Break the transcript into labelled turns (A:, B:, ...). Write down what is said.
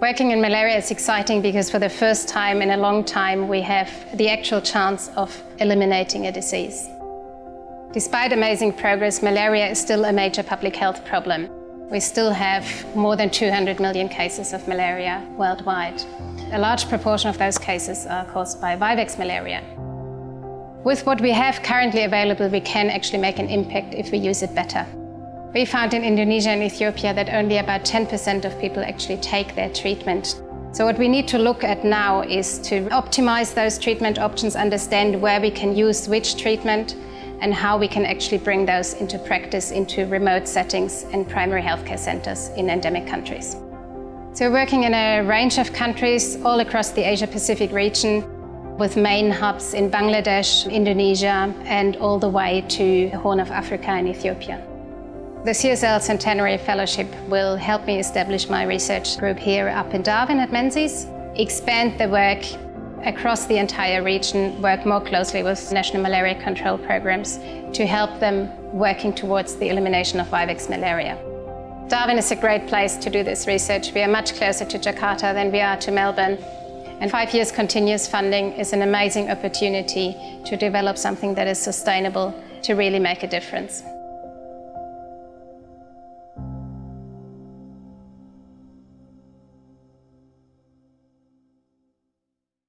A: Working in malaria is exciting because for the first time in a long time we have the actual chance of eliminating a disease. Despite amazing progress, malaria is still a major public health problem. We still have more than 200 million cases of malaria worldwide. A large proportion of those cases are caused by Vivax malaria. With what we have currently available, we can actually make an impact if we use it better. We found in Indonesia and Ethiopia that only about 10% of people actually take their treatment. So what we need to look at now is to optimize those treatment options, understand where we can use which treatment, and how we can actually bring those into practice into remote settings and primary healthcare centers in endemic countries. So we're working in a range of countries all across the Asia-Pacific region with main hubs in Bangladesh, Indonesia and all the way to the Horn of Africa and Ethiopia. The CSL Centenary Fellowship will help me establish my research group here up in Darwin at Menzies, expand the work across the entire region work more closely with national malaria control programs to help them working towards the elimination of Vivax malaria. Darwin is a great place to do this research. We are much closer to Jakarta than we are to Melbourne. And five years continuous funding is an amazing opportunity to develop something that is sustainable to really make a difference.